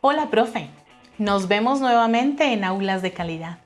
Hola, profe. Nos vemos nuevamente en Aulas de Calidad.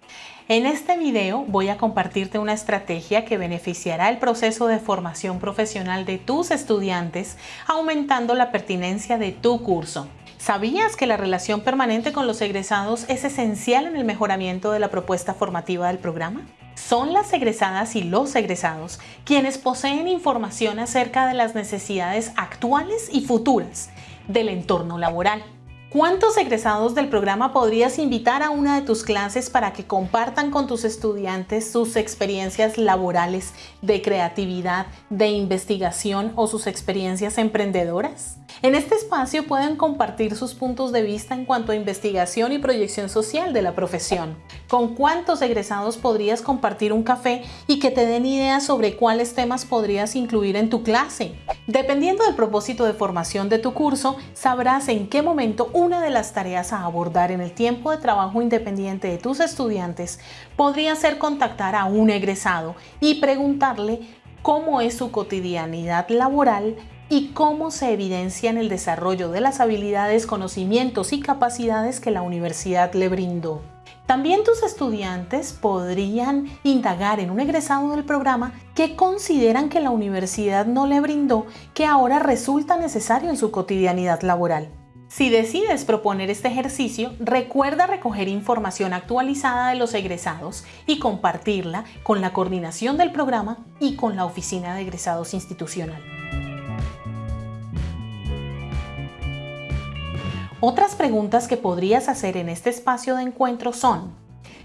En este video voy a compartirte una estrategia que beneficiará el proceso de formación profesional de tus estudiantes, aumentando la pertinencia de tu curso. ¿Sabías que la relación permanente con los egresados es esencial en el mejoramiento de la propuesta formativa del programa? Son las egresadas y los egresados quienes poseen información acerca de las necesidades actuales y futuras del entorno laboral ¿Cuántos egresados del programa podrías invitar a una de tus clases para que compartan con tus estudiantes sus experiencias laborales, de creatividad, de investigación o sus experiencias emprendedoras? En este espacio pueden compartir sus puntos de vista en cuanto a investigación y proyección social de la profesión. ¿Con cuántos egresados podrías compartir un café y que te den ideas sobre cuáles temas podrías incluir en tu clase? Dependiendo del propósito de formación de tu curso, sabrás en qué momento una de las tareas a abordar en el tiempo de trabajo independiente de tus estudiantes podría ser contactar a un egresado y preguntarle cómo es su cotidianidad laboral y cómo se evidencia en el desarrollo de las habilidades, conocimientos y capacidades que la universidad le brindó. También tus estudiantes podrían indagar en un egresado del programa que consideran que la universidad no le brindó que ahora resulta necesario en su cotidianidad laboral. Si decides proponer este ejercicio, recuerda recoger información actualizada de los egresados y compartirla con la coordinación del programa y con la oficina de egresados institucional. Otras preguntas que podrías hacer en este espacio de encuentro son,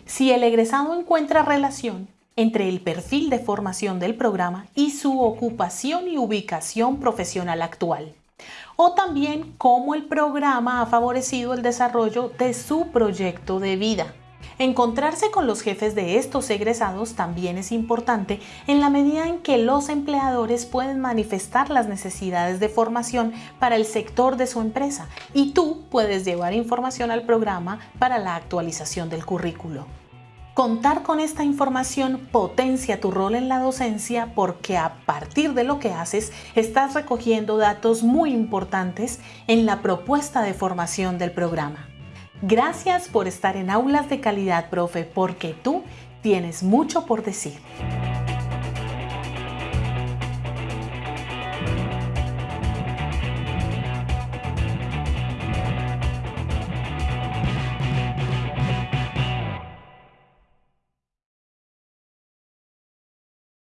si el egresado encuentra relación entre el perfil de formación del programa y su ocupación y ubicación profesional actual o también cómo el programa ha favorecido el desarrollo de su proyecto de vida. Encontrarse con los jefes de estos egresados también es importante en la medida en que los empleadores pueden manifestar las necesidades de formación para el sector de su empresa y tú puedes llevar información al programa para la actualización del currículo. Contar con esta información potencia tu rol en la docencia porque a partir de lo que haces estás recogiendo datos muy importantes en la propuesta de formación del programa. Gracias por estar en Aulas de Calidad, profe, porque tú tienes mucho por decir.